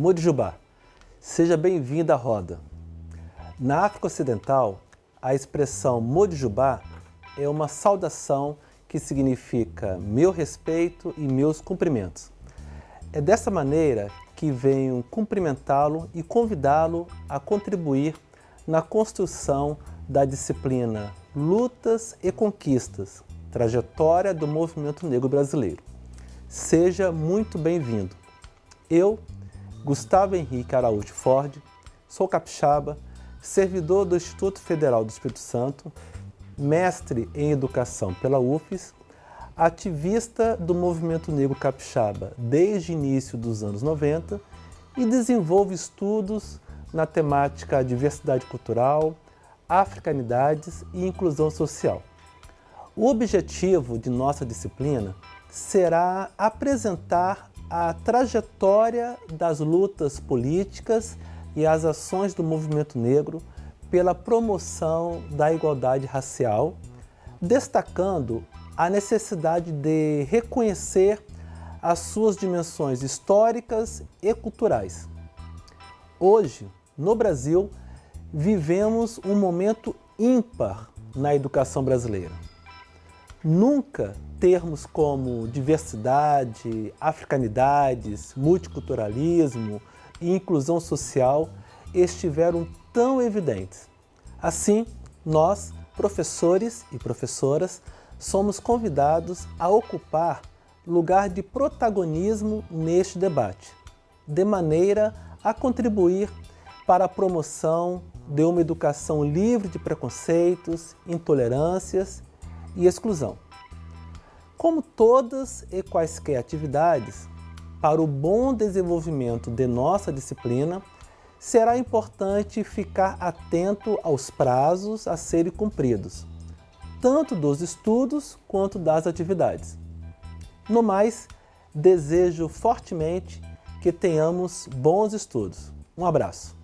Modjubá, seja bem-vindo à roda. Na África Ocidental, a expressão Modjubá é uma saudação que significa meu respeito e meus cumprimentos. É dessa maneira que venho cumprimentá-lo e convidá-lo a contribuir na construção da disciplina Lutas e Conquistas, trajetória do movimento negro brasileiro. Seja muito bem-vindo. Eu, Gustavo Henrique Araújo Ford, sou capixaba, servidor do Instituto Federal do Espírito Santo, mestre em Educação pela UFES, ativista do movimento negro capixaba desde o início dos anos 90 e desenvolve estudos na temática diversidade cultural, africanidades e inclusão social. O objetivo de nossa disciplina será apresentar a trajetória das lutas políticas e as ações do movimento negro pela promoção da igualdade racial, destacando a necessidade de reconhecer as suas dimensões históricas e culturais. Hoje, no Brasil, vivemos um momento ímpar na educação brasileira. Nunca termos como diversidade, africanidades, multiculturalismo e inclusão social estiveram tão evidentes. Assim, nós, professores e professoras, somos convidados a ocupar lugar de protagonismo neste debate, de maneira a contribuir para a promoção de uma educação livre de preconceitos, intolerâncias e exclusão. Como todas e quaisquer atividades, para o bom desenvolvimento de nossa disciplina, será importante ficar atento aos prazos a serem cumpridos, tanto dos estudos quanto das atividades. No mais, desejo fortemente que tenhamos bons estudos. Um abraço.